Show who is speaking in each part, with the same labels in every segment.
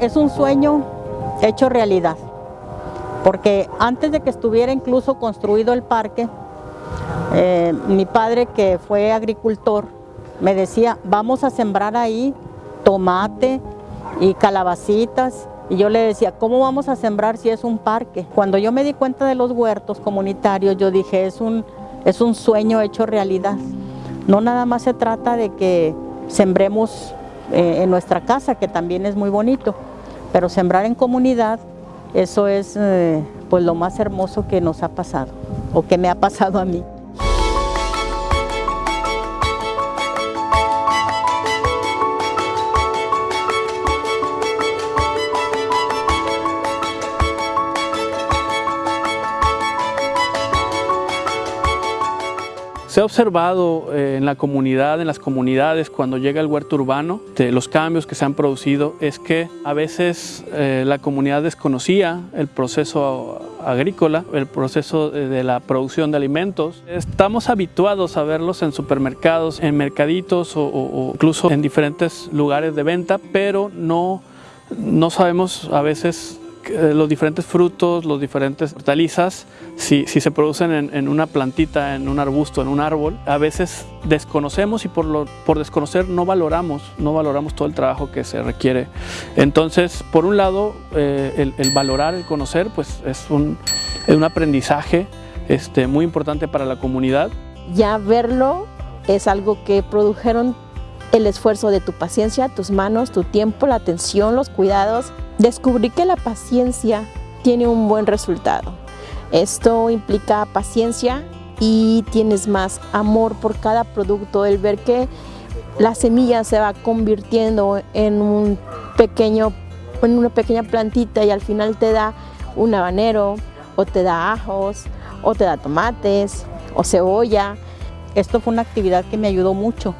Speaker 1: Es un sueño hecho realidad, porque antes de que estuviera incluso construido el parque, eh, mi padre que fue agricultor me decía, vamos a sembrar ahí tomate y calabacitas y yo le decía, ¿cómo vamos a sembrar si es un parque? Cuando yo me di cuenta de los huertos comunitarios, yo dije, es un, es un sueño hecho realidad. No nada más se trata de que sembremos eh, en nuestra casa, que también es muy bonito, pero sembrar en comunidad, eso es eh, pues lo más hermoso que nos ha pasado, o que me ha pasado a mí.
Speaker 2: Se ha observado eh, en la comunidad, en las comunidades, cuando llega el huerto urbano, los cambios que se han producido, es que a veces eh, la comunidad desconocía el proceso agrícola, el proceso de la producción de alimentos. Estamos habituados a verlos en supermercados, en mercaditos o, o incluso en diferentes lugares de venta, pero no, no sabemos a veces los diferentes frutos, los diferentes hortalizas, si, se producen en, una plantita, en un arbusto, en un árbol, a veces desconocemos y por, lo, por desconocer no valoramos, no valoramos todo el trabajo que se requiere. Entonces, por un lado, eh, el, valorar, el conocer, pues es un, es un aprendizaje este, muy importante para la comunidad.
Speaker 3: Ya verlo es algo que produjeron el esfuerzo de tu paciencia, tus manos, tu tiempo, la atención, los cuidados. Descubrí que la paciencia tiene un buen resultado. Esto implica paciencia y tienes más amor por cada producto, el ver que la semilla se va convirtiendo en un pequeño en una pequeña plantita y al final te da un habanero o te da ajos o te da tomates o cebolla.
Speaker 1: Esto fue una actividad que me ayudó mucho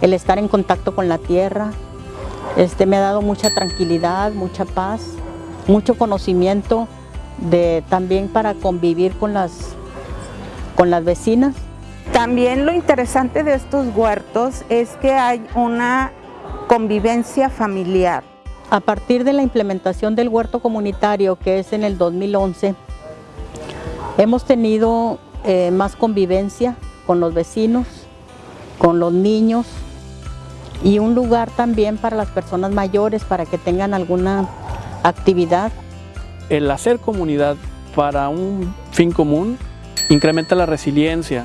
Speaker 1: el estar en contacto con la tierra. Este, me ha dado mucha tranquilidad, mucha paz, mucho conocimiento de, también para convivir con las, con las vecinas.
Speaker 4: También lo interesante de estos huertos es que hay una convivencia familiar.
Speaker 1: A partir de la implementación del huerto comunitario, que es en el 2011, hemos tenido eh, más convivencia con los vecinos, con los niños, y un lugar también para las personas mayores para que tengan alguna actividad.
Speaker 2: El hacer comunidad para un fin común incrementa la resiliencia,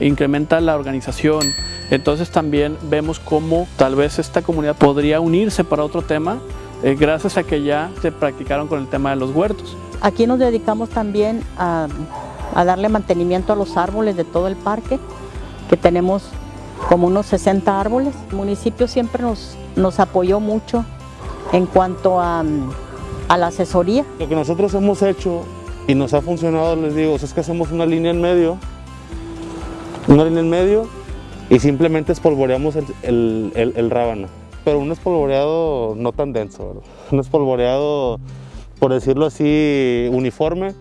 Speaker 2: incrementa la organización. Entonces también vemos cómo tal vez esta comunidad podría unirse para otro tema eh, gracias a que ya se practicaron con el tema de los huertos.
Speaker 1: Aquí nos dedicamos también a, a darle mantenimiento a los árboles de todo el parque, que tenemos como unos 60 árboles. El municipio siempre nos, nos apoyó mucho en cuanto a, la asesoría.
Speaker 5: Lo que nosotros hemos hecho y nos ha funcionado, les digo, es que hacemos una línea en medio, una línea en medio y simplemente espolvoreamos el, el, rábano. Pero un espolvoreado no tan denso, un espolvoreado, por decirlo así, uniforme,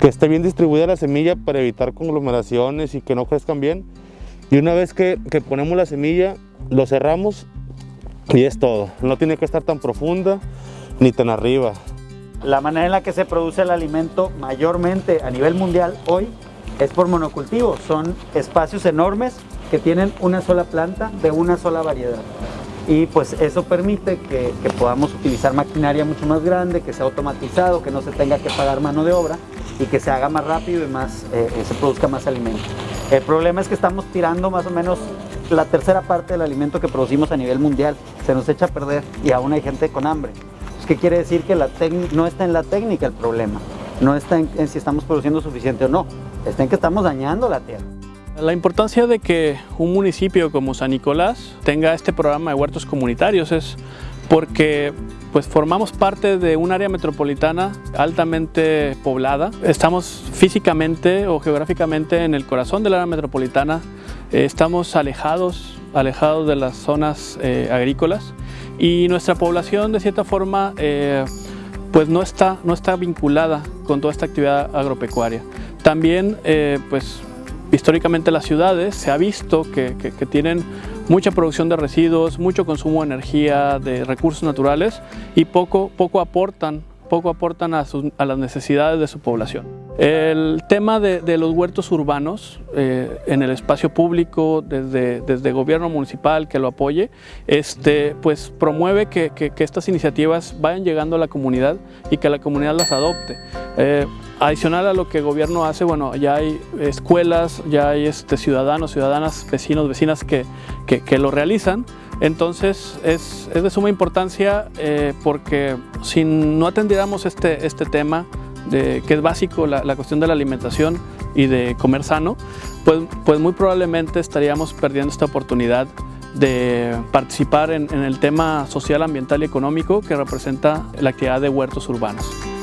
Speaker 5: que esté bien distribuida la semilla para evitar conglomeraciones y que no crezcan bien. Y una vez que, ponemos la semilla, lo cerramos y es todo. No tiene que estar tan profunda ni tan arriba.
Speaker 6: La manera en la que se produce el alimento mayormente a nivel mundial hoy es por monocultivo. Son espacios enormes que tienen una sola planta de una sola variedad. Y pues eso permite que, podamos utilizar maquinaria mucho más grande, que sea automatizado, que no se tenga que pagar mano de obra y que se haga más rápido y más, eh, se produzca más alimento. El problema es que estamos tirando más o menos la tercera parte del alimento que producimos a nivel mundial. Se nos echa a perder y aún hay gente con hambre. ¿Qué quiere decir? Que la no está en la técnica el problema. No está en, si estamos produciendo suficiente o no. Está en que estamos dañando la tierra.
Speaker 2: La importancia de que un municipio como San Nicolás tenga este programa de huertos comunitarios es porque pues formamos parte de un área metropolitana altamente poblada. Estamos físicamente o geográficamente en el corazón del área metropolitana. Eh, estamos alejados, alejados de las zonas eh, agrícolas y nuestra población de cierta forma eh, pues no está, no está vinculada con toda esta actividad agropecuaria. También pues históricamente las ciudades se ha visto que, tienen mucha producción de residuos, mucho consumo de energía, de recursos naturales y poco, poco aportan poco aportan a, las necesidades de su población. El tema de, los huertos urbanos eh, en el espacio público, desde, desde gobierno municipal que lo apoye, este, pues promueve que, estas iniciativas vayan llegando a la comunidad y que la comunidad las adopte. Eh, adicional a lo que el gobierno hace, bueno, ya hay escuelas, ya hay este, ciudadanos, ciudadanas, vecinos, vecinas que, que lo realizan, entonces es, de suma importancia eh, porque si no atendiéramos este, este tema, de, que es básico, la, cuestión de la alimentación y de comer sano, pues, pues muy probablemente estaríamos perdiendo esta oportunidad de participar en, en el tema social, ambiental y económico que representa la actividad de huertos urbanos.